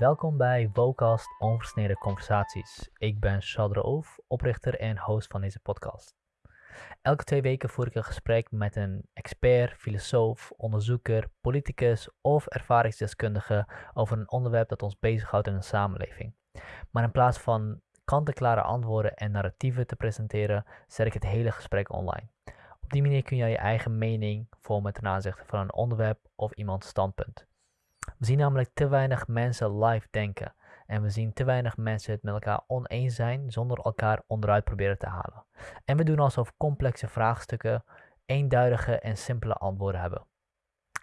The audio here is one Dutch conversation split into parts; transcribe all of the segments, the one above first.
Welkom bij Vocast Onversneden Conversaties. Ik ben Shadra Oof, oprichter en host van deze podcast. Elke twee weken voer ik een gesprek met een expert, filosoof, onderzoeker, politicus of ervaringsdeskundige over een onderwerp dat ons bezighoudt in een samenleving. Maar in plaats van kant-en-klare antwoorden en narratieven te presenteren, zet ik het hele gesprek online. Op die manier kun je je eigen mening vormen ten aanzichte van een onderwerp of iemands standpunt. We zien namelijk te weinig mensen live denken. En we zien te weinig mensen het met elkaar oneens zijn zonder elkaar onderuit proberen te halen. En we doen alsof complexe vraagstukken eenduidige en simpele antwoorden hebben.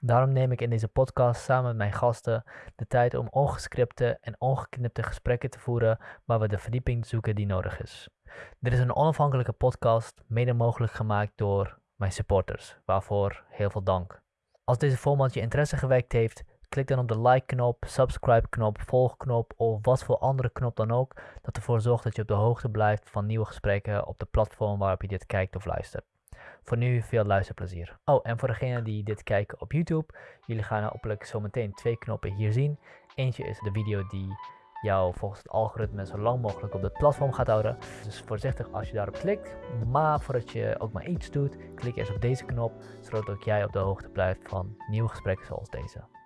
Daarom neem ik in deze podcast samen met mijn gasten de tijd om ongescripte en ongeknipte gesprekken te voeren waar we de verdieping zoeken die nodig is. Dit is een onafhankelijke podcast, mede mogelijk gemaakt door mijn supporters, waarvoor heel veel dank. Als deze format je interesse gewekt heeft, Klik dan op de like-knop, subscribe-knop, volgknop of wat voor andere knop dan ook, dat ervoor zorgt dat je op de hoogte blijft van nieuwe gesprekken op de platform waarop je dit kijkt of luistert. Voor nu veel luisterplezier. Oh, en voor degenen die dit kijken op YouTube, jullie gaan hopelijk zometeen twee knoppen hier zien. Eentje is de video die jou volgens het algoritme zo lang mogelijk op het platform gaat houden. Dus voorzichtig als je daarop klikt. Maar voordat je ook maar iets doet, klik eerst op deze knop, zodat ook jij op de hoogte blijft van nieuwe gesprekken zoals deze.